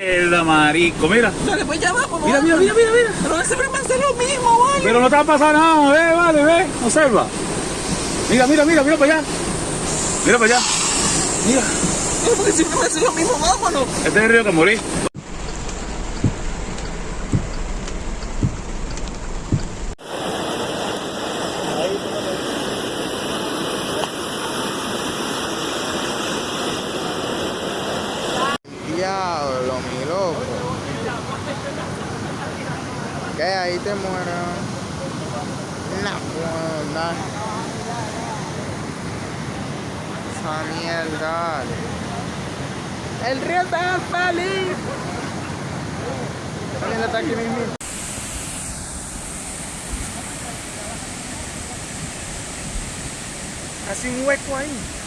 Mierda, marico, mira. Dale, pues ya vamos, Mira, mira, mira, mira, mira. Pero siempre me hace lo mismo, vale. Pero no te va a pasar nada, ve, vale, ve, observa. Mira, mira, mira, mira para allá. Mira para allá. Mira, Pero porque siempre me hace lo mismo, vámonos. este es el río que morí. Diablo, ¿Qué? Ahí te muero. Puedo dar. Esa mierda. El río está feliz. También está aquí mismo. Hace un hueco ahí.